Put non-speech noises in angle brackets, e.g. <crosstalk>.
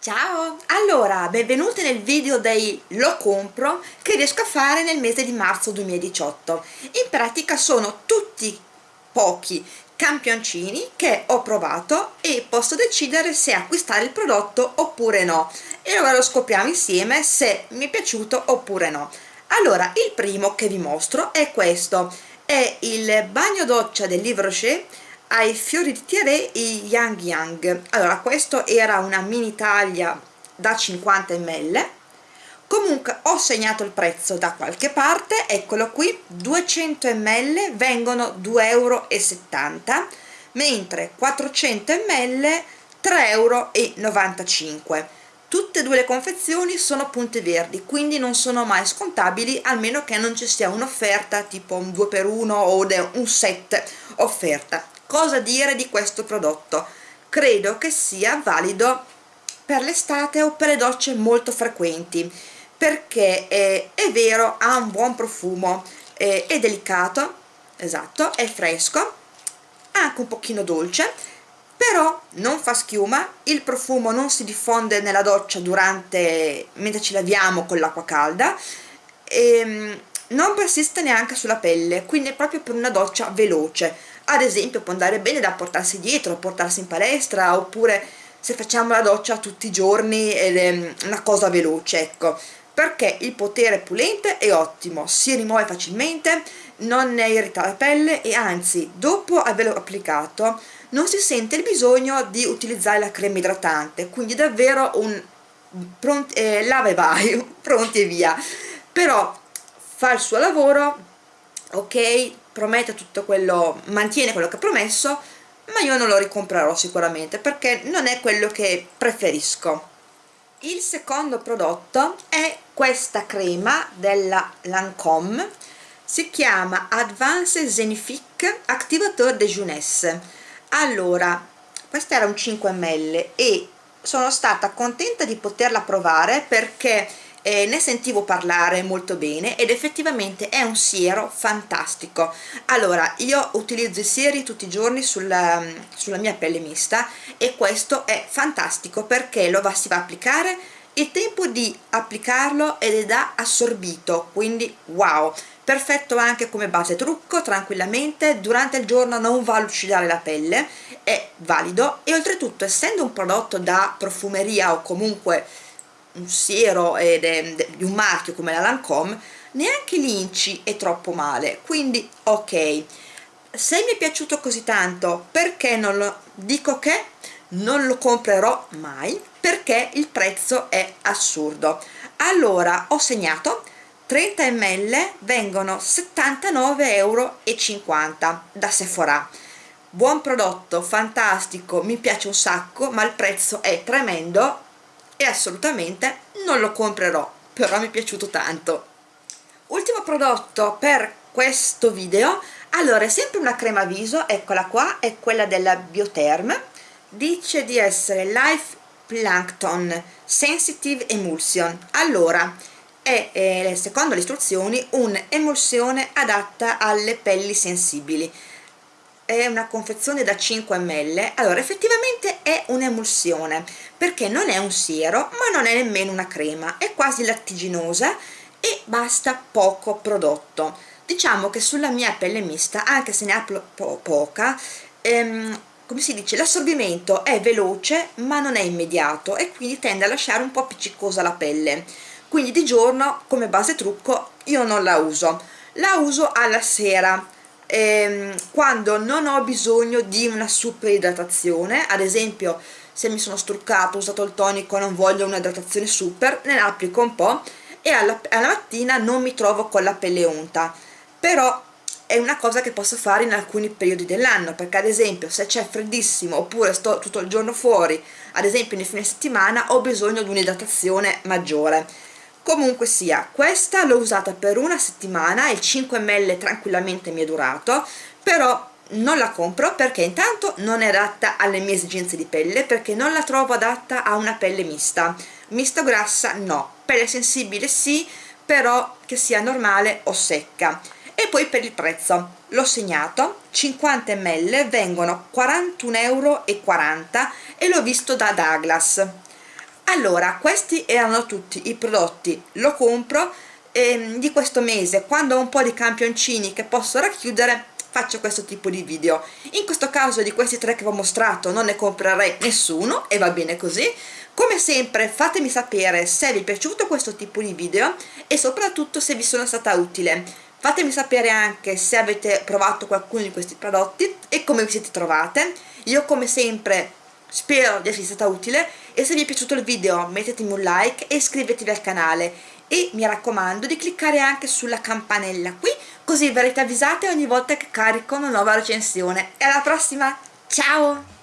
Ciao! Allora, benvenuti nel video dei lo compro che riesco a fare nel mese di marzo 2018. In pratica sono tutti pochi campioncini che ho provato e posso decidere se acquistare il prodotto oppure no. E ora lo scopriamo insieme se mi è piaciuto oppure no. Allora, il primo che vi mostro è questo. È il bagno doccia del Livre Rocher ai fiori di Thierry i Yang Yang. Allora questo era una mini taglia da 50 ml. Comunque ho segnato il prezzo da qualche parte. Eccolo qui 200 ml vengono 2,70 euro mentre 400 ml 3,95 euro tutte e due le confezioni sono punte verdi quindi non sono mai scontabili almeno che non ci sia un'offerta tipo un 2x1 o un set offerta cosa dire di questo prodotto. Credo che sia valido per l'estate o per le docce molto frequenti perché è, è vero ha un buon profumo è, è delicato esatto è fresco anche un pochino dolce però non fa schiuma il profumo non si diffonde nella doccia durante mentre ci laviamo con l'acqua calda e ehm, non persiste neanche sulla pelle quindi è proprio per una doccia veloce ad esempio può andare bene da portarsi dietro, portarsi in palestra oppure se facciamo la doccia tutti i giorni è una cosa veloce ecco. Perché il potere pulente è ottimo, si rimuove facilmente, non ne irrita la pelle e anzi dopo averlo applicato non si sente il bisogno di utilizzare la crema idratante quindi davvero un pronti, eh, lava e vai, <laughs> pronti e via. Però fa il suo lavoro ok promette tutto quello mantiene quello che ha promesso ma io non lo ricomprerò sicuramente perché non è quello che preferisco. Il secondo prodotto è questa crema della Lancome si chiama Advanced Zenifique Activateur de Jeunesse allora questa era un 5 ml e sono stata contenta di poterla provare perché eh, ne sentivo parlare molto bene ed effettivamente è un siero fantastico. Allora io utilizzo i sieri tutti i giorni sulla, sulla mia pelle mista e questo è fantastico perché lo va, si va a applicare. Il tempo di applicarlo ed è da assorbito quindi wow! Perfetto anche come base trucco tranquillamente. Durante il giorno non va a lucidare la pelle è valido. E oltretutto essendo un prodotto da profumeria o comunque un siero ed è di un marchio come la Lancome neanche l'inci è troppo male. Quindi ok. Se mi è piaciuto così tanto perché non lo dico che non lo comprerò mai perché il prezzo è assurdo. Allora ho segnato 30 ml vengono 79,50 euro da Sephora. Buon prodotto, fantastico, mi piace un sacco ma il prezzo è tremendo e assolutamente non lo comprerò però mi è piaciuto tanto. Ultimo prodotto per questo video. Allora è sempre una crema viso eccola qua è quella della Biotherm dice di essere Life Plankton Sensitive Emulsion. Allora è secondo le istruzioni un'emulsione adatta alle pelli sensibili è una confezione da 5 ml. Allora effettivamente è un'emulsione perché non è un siero ma non è nemmeno una crema è quasi lattiginosa e basta poco prodotto. Diciamo che sulla mia pelle mista anche se ne ha po poca ehm, come si dice l'assorbimento è veloce ma non è immediato e quindi tende a lasciare un po' appiccicosa la pelle. Quindi di giorno come base trucco io non la uso. La uso alla sera ehm, quando non ho bisogno di una super idratazione ad esempio se mi sono struccato, ho usato il tonico non voglio un'idratazione super ne applico un po' e alla, alla mattina non mi trovo con la pelle unta. Però è una cosa che posso fare in alcuni periodi dell'anno perché ad esempio se c'è freddissimo oppure sto tutto il giorno fuori ad esempio nei fine settimana ho bisogno di un'idratazione maggiore comunque sia questa l'ho usata per una settimana il 5 ml tranquillamente mi è durato però non la compro perché intanto non è adatta alle mie esigenze di pelle perché non la trovo adatta a una pelle mista. Mista o grassa no. Pelle sensibile sì però che sia normale o secca. E poi per il prezzo. L'ho segnato 50 ml vengono 41,40 euro e l'ho visto da Douglas allora questi erano tutti i prodotti. Lo compro ehm, di questo mese. Quando ho un po' di campioncini che posso racchiudere faccio questo tipo di video. In questo caso di questi tre che vi ho mostrato non ne comprerei nessuno e va bene così. Come sempre fatemi sapere se vi è piaciuto questo tipo di video e soprattutto se vi sono stata utile. Fatemi sapere anche se avete provato qualcuno di questi prodotti e come vi siete trovate. Io come sempre spero di essere stata utile e se vi è piaciuto il video mettetemi un like e iscrivetevi al canale. E mi raccomando di cliccare anche sulla campanella qui così verrete avvisate ogni volta che carico una nuova recensione. E alla prossima! Ciao